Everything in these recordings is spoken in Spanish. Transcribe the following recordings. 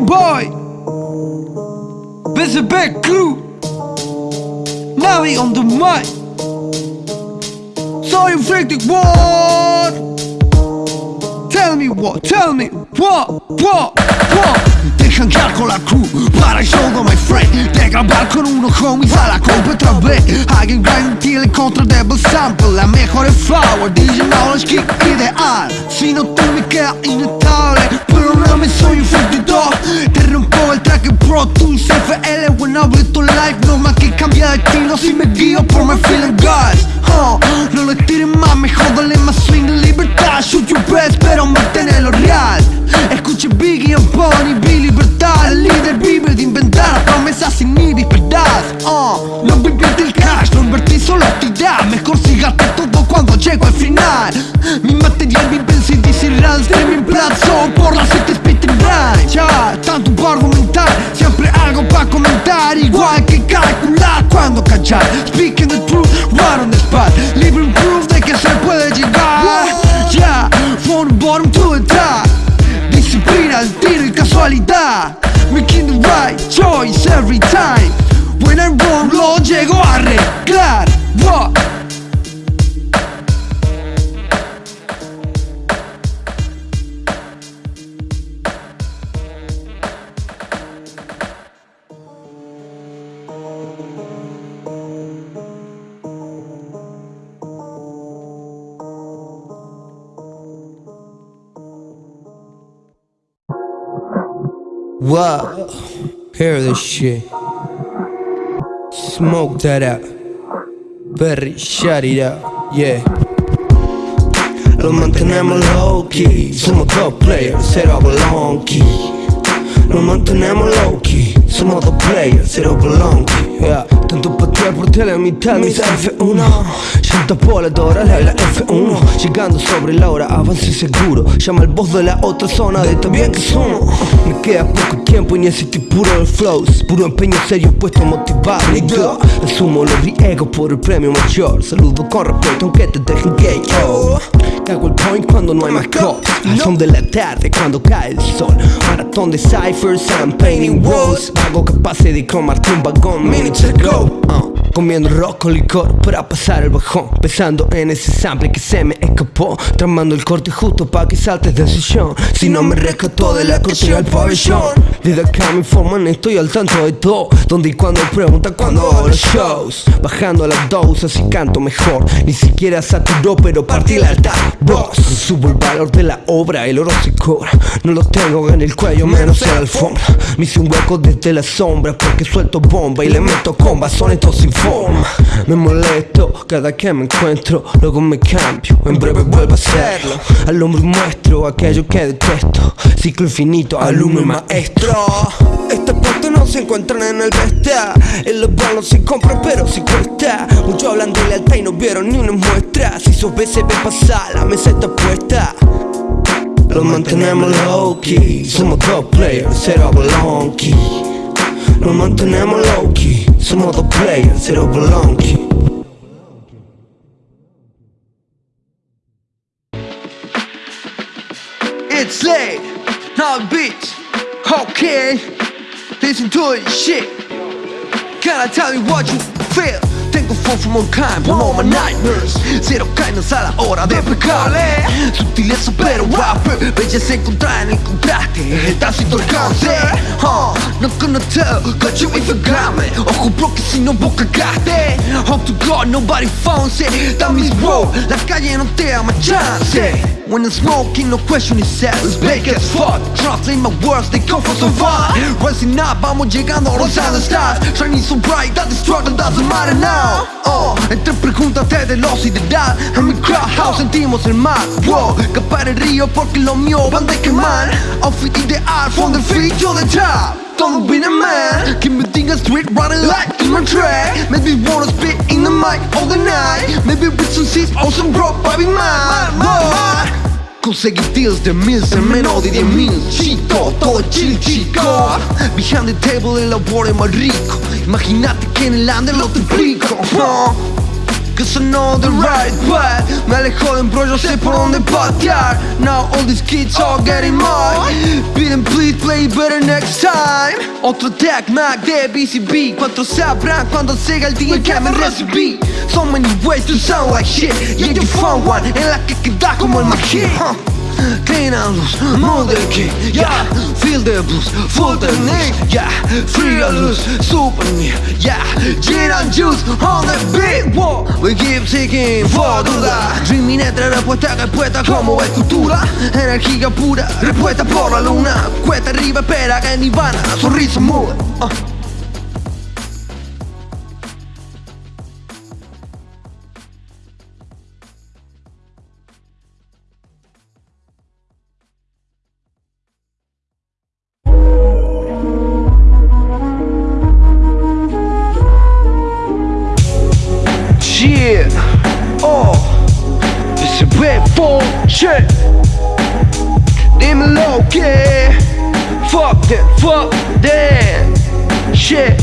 boy. BCB Crew Navi on the mic. Soy un freak what Tell me what, tell me what, what, what Deja andar con la crew. Para el show de my friend. De grabar con unos homies a la compa otra vez Alguien grind contra Devil Sample. La mejor es flower, DJ Knowledge Kick ideal Si no tú me quedas inestable Pero no me soy el Pro Tools FL when I tu life. No más que cambia de estilo si me guío por my feeling guys. No le tiren más, mejor dale más swing de libertad. Shoot your best, pero manténelo real. Escuche Biggie and Bonnie, Billy libertad. El líder vive de inventar promesas sin ni verdad uh, No vivir del cash, no invertí solo actividad. Mejor si gaste todo cuando llego al final. Mi material en CDs y runs Streaming plazo por las siete tanto por argumentar Siempre algo para comentar Igual que calcular cuando callar. Speaking the truth, right on the spot Living proof de que se puede llegar. Ya, from bottom to the top Disciplina, el tiro y casualidad. Making the right choice every time. When I'm wrong lo llego a arreglar. What? Whoa, hear this shit. Smoke that out. Berry, shut it yeah. Lo mantenemos low key, somos top players, cero long key. Lo mantenemos low key, somos dos players, cero belong yeah. Tanto patear por tele, mitad mis F1 Siento por la la F1 Llegando sobre la hora, avance seguro Llama al voz de la otra zona de tan bien que somos Me queda poco tiempo y necesito puro el flows Puro empeño serio puesto a motivar yo Asumo los riesgos por el premio mayor. Saludo con respeto aunque te dejen gay yo. Cago el point cuando no hay más cops Son de la tarde cuando cae el sol. Maratón de ciphers, I'm painting walls. Hago que pase de cromarte un vagón minutes ago uh, Comiendo rock con licor para pasar el bajón. Pensando en ese sample que se me escapó. Tramando el corte justo pa' que saltes de sillón Si no me rescató de la corte al pabellón. Desde acá me informan, estoy al tanto de todo. Donde y cuando preguntan cuando los shows. Bajando las doses y canto mejor. Ni siquiera saturó pero partí el altar Boss, subo el valor de la obra, el oro se cobra. No lo tengo en el cuello, menos en la alfombra. Me hice un hueco desde la sombra porque suelto bomba y le meto comba, son estos sin Me molesto cada que me encuentro, luego me cambio, en breve vuelvo a hacerlo. Al hombre muestro aquello que detesto, ciclo infinito, alumno y maestro. Esta parte no se encuentran en el besta El los se compra pero si cuesta. Mucho hablan de lealtad y no vieron ni una muestra. Si sos se ve pasar, la mesa está puesta. Lo mantenemos low key. Somos top players, cero belong Lo mantenemos low key Somos dos players, cero belong key It's late, now bitch, okay. Listen to it, shit. Can I tell you what you feel? All kind, all my nightmares. Cero kindness a la hora de pecar. Sutileza pero rapper Belleza encontrada en el contraste. El tácito alcance. Uh, Not gonna tell, got you if you got me Ojo bro que si no vos cagaste Hope to God nobody found it. That means bro, la calle no te da más chance When I'm smoking, no question is It's big as fuck Trusting my words, they come for so far Rising up, vamos llegando a los stars. Shining so bright that the struggle doesn't matter now. Oh, entre preguntas de velocidad En mi crowd house sentimos el mar Wow, capar el río porque lo mío van de quemar. Outfit ideal from the feet to the top. Don't be a man. Keep me thinking street running like in my track. Make me wanna spit in the night. Maybe with some seats or some broke baby man Whoa. Conseguir deals de mils en menos de diez mil. Chito, todo chill chico. Behind the table el labor es más rico. Imagínate que en el under lo triplico Cause I know the right path. Me Dale joden bro, yo sé por dónde patear Now all these kids are getting mad. Piden please play better next time. Otro tag Mac de BCB ¿Cuántos sabrán cuando llega el día que me recibí? So many ways to sound like shit. Yeah you found one En la que queda como el magia. Clean and loose, move the key, yeah. Feel the blues, full the knee, yeah. Free or loose, super near, yeah. Gin and juice on the beat, whoa. We keep seeking for duda. Dreaming entre respuesta respuesta como escultura Energía pura, respuesta por la luna. Cuesta arriba, espera que nirvana Sonrisa muda, uh. That, shit,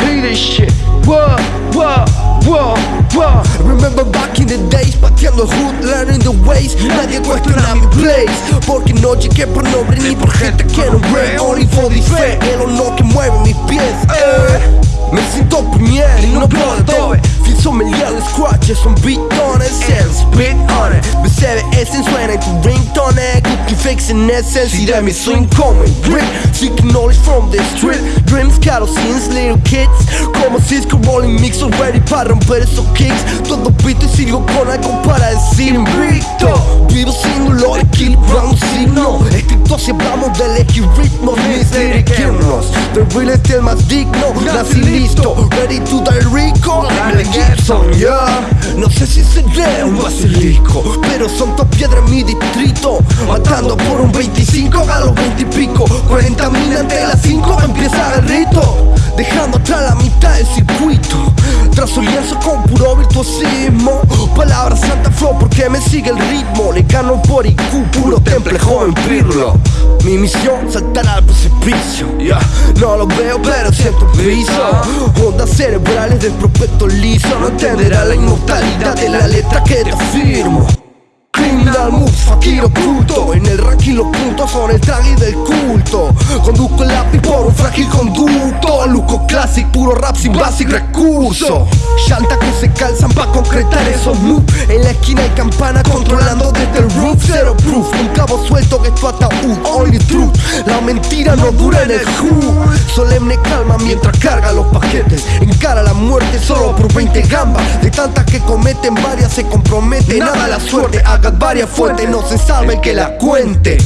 hate this shit. Whoa, whoa, whoa, whoa. Remember back in the days, pateando hood, learning the ways Nadie cuestiona mi place Porque no llegué por nombre ni por gente que no ve Only for the fe, el honor que mueve mis pies eh. Me siento premier y no puedo todo Feel sommelier, scratches son beatones Sales, spit on it. Besäve essen suena en tu ringtone Cookie fixing essence y de mi swing como el grip Seeking knowledge from the street Dreams, kerosins, little kids. Como Cisco rolling mix Ready para romper esos kicks. Todo pito y sigo con algo para decir invicto. Vivo sin dolor, equilibrando signo Escrito si hablamos de elegir ritmos Mis lyric hymnos The real es el más digno. Nací listo, ready to die rico Gibson, yeah No sé si seré un basilisco Pero son dos piedras en mi distrito. Matando por un 25 a los 20 y pico. 40 mil ante las 5 empieza el rito Dejando atrás la mitad del circuito. Tras un lienzo con puro virtuosismo. Palabra santa flow porque me sigue el ritmo Le gano por IQ, puro temple, joven pirlo. Mi misión, saltar al precipicio. Yeah. No lo veo pero siento piso Ondas cerebrales del prospecto liso. No entenderá la inmortalidad de la letra que te afirmo. Criminal moves, fakir oculto. En el ranking los puntos son el traje del culto. Conduzco el lápiz por un frágil conducto Classic, puro rap sin basic recurso. Shanta que se calzan pa' concretar esos moves En la esquina hay campana controlando desde el roof. Zero proof, un cabo suelto que es tu ataúd Only truth, la mentira no dura en el hood Solemne calma mientras carga los paquetes. Encara la muerte solo por 20 gambas. De tantas que cometen varias se compromete Nada la suerte, hagas varias fuentes. No se salve el que la cuente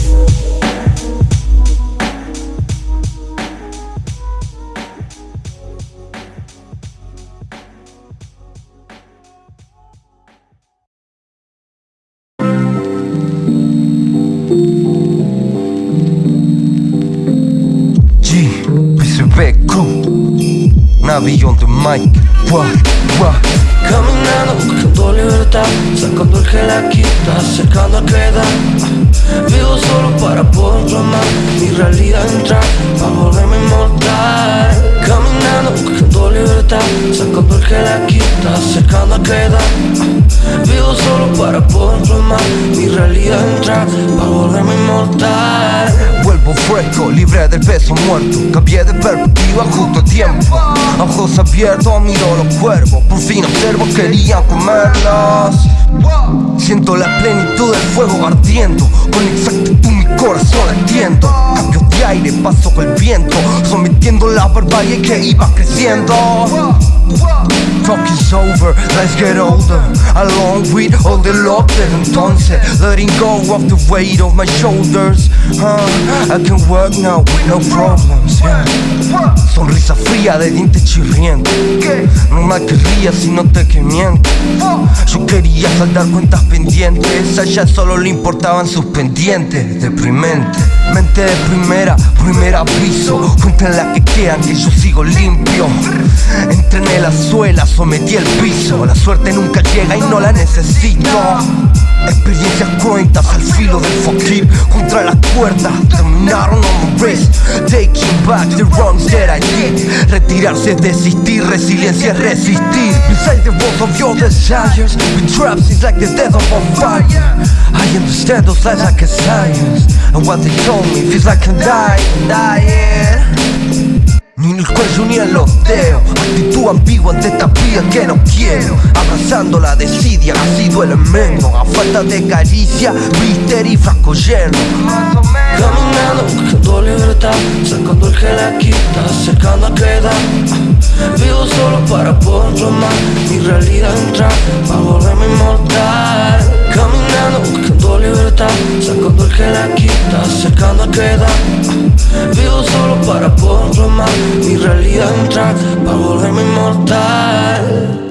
Navi on the mic Wah, wah Caminando buscando libertad Sacando el que la quita Acercando a que da Vivo solo para poder amar Mi realidad entrar Para volverme inmortal. Caminando buscando libertad. Sacando el que la quita Acercando a que da Vivo solo para poder amar Mi realidad entrar Para volverme inmortal. Vuelvo fresco, libre del peso muerto. Cambié de perspectiva justo a tiempo. Ojos abiertos, miro los cuervos Por fin observo, querían comerlos Siento la plenitud del fuego ardiendo. Con exactitud mi corazón latiendo de aire, con el viento. Sometiendo la barbarie que iba creciendo. Talk is over, let's get older. Along with all the love that entonces. Letting go of the weight of my shoulders? I can work now with no problems. Sonrisa fría de dientes chirrientes Normal que rías si no te que miento Yo quería saldar cuentas pendientes. A ella solo le importaban sus pendientes. Deprimente. Mente de primera, primer aviso. Cuenten las que quedan que yo sigo limpio. Entrené la suela, sometí el piso. La suerte nunca llega y no la necesito. Experiencias cuentas al filo del fakir Contra la cuerda. Terminaron on my wrist Taking back the wrongs that I did Retirarse es desistir Resiliencia es resistir. Inside the walls of your desires. Been trapped since like the death of fire. I understand those lies like a science. And what they told me feels like I'm dying, dying ni en el cuello ni en los dedos Actitud ambigua ante esta vida que no quiero. Abrazando la desidia, así duele menos A falta de caricia, misterio y frasco lleno. Caminando, buscando libertad Sacando el gel aquí, acercando a quedar Vivo solo para poder amar Mi realidad entrar, para volverme inmortal Caminando, buscando libertad Sacando el gel aquí, acercando a quedar Vivo solo para poder amar Mi realidad entrar, para volverme inmortal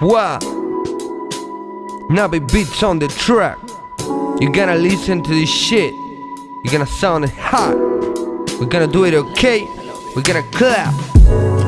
Wow. Navi beats on the track. You're gonna listen to this shit. You're gonna sound it hot. We're gonna do it okay. We're gonna clap.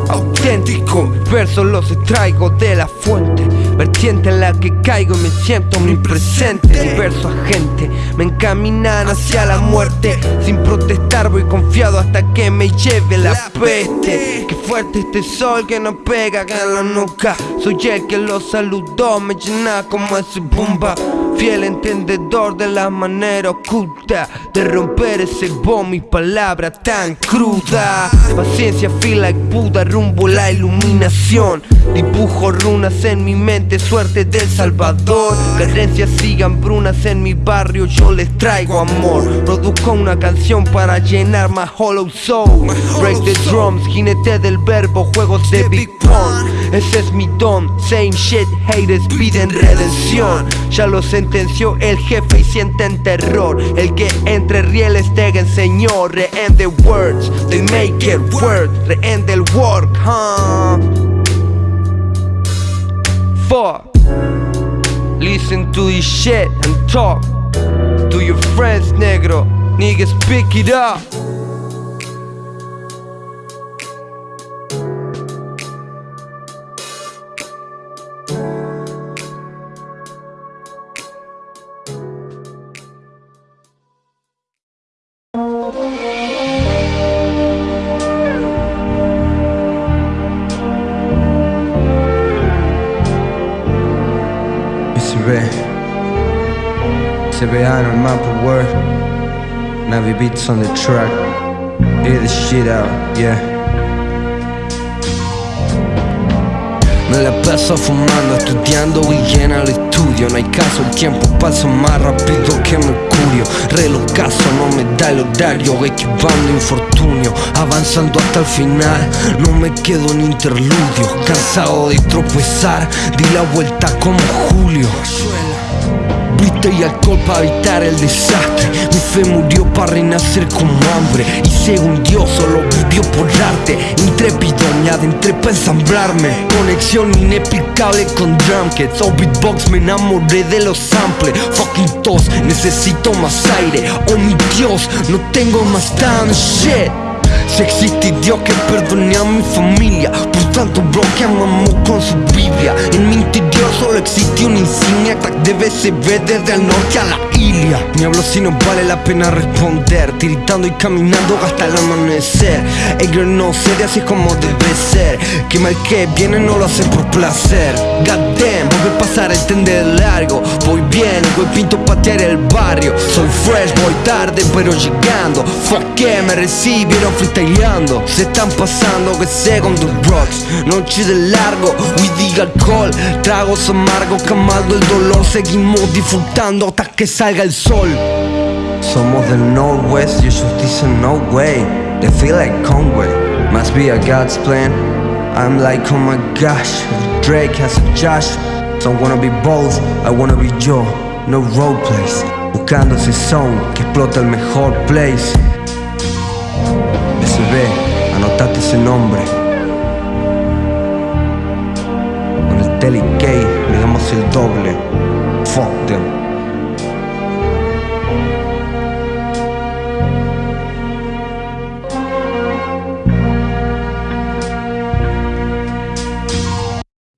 Auténtico, versos los extraigo de la fuente Vertiente en la que caigo y me siento omnipresente. Diverso agente, me encaminan hacia la muerte. Sin protestar voy confiado hasta que me lleve la peste. Qué fuerte este sol que nos pega en la nuca. Soy el que lo saludó, me llena como ese bomba Fiel entendedor de la manera oculta De romper ese bomb, mis palabras tan crudas Paciencia, feel like Buda, rumbo la iluminación. Dibujo runas en mi mente, suerte del Salvador. Carencias sigan brunas en mi barrio, yo les traigo amor. Produzco una canción para llenar my hollow soul. Break the drums, jinete del verbo, juegos de Big Pong Ese es mi don, same shit, haters piden redención. Ya lo el jefe y sienten terror. El que entre rieles te enseñó, rehén the words They make it work, rehén del work, huh? Fuck. Listen to this shit and talk To your friends, negro. Niggas pick it up SBA on map of word Navi beats on the track. Hear the shit out, yeah. Me la paso fumando, estudiando y llena el estudio. No hay caso, el tiempo pasa más rápido que Mercurio Reloj caso, no me da el horario Esquivando infortunio, avanzando hasta el final No me quedo en interludio. Cansado de tropezar, di la vuelta como Julio Y alcohol para evitar el desastre. Mi fe murió para renacer como hambre Y según Dios solo vivió por arte Intrépido me adentré para ensamblarme. Conexión inexplicable con drum kits O beatbox me enamoré de los samples. Fucking tos, necesito más aire. Oh mi Dios, no tengo más time shit si existe Dios que perdone a mi familia Por tanto bloqueamos con su Biblia En mi interior solo existe una insignia Tag de BCB desde el norte a la Ilia Me hablo si no vale la pena responder. Tiritando y caminando hasta el amanecer. Ellos no sé así es como debe ser. Que mal que viene no lo hacen por placer. God damn, voy a pasar el tren de largo Voy bien, voy pinto patear el barrio. Soy fresh, voy tarde pero llegando. Fuck que me recibieron freestyleando. Se están pasando que second the rocks. Noche de largo, weed y alcohol. Tragos amargos, calmado el dolor. Seguimos disfrutando hasta que salga el sol. Somos del Northwest, ellos dicen no way. They feel like Conway, must be a God's plan. I'm like oh my gosh, Drake has a Josh. So I wanna be both, I wanna be yo, no role plays Buscando ese sound que explota el mejor place. SB, anota Date ese nombre. Con el Telly le damos el doble. Fuck them.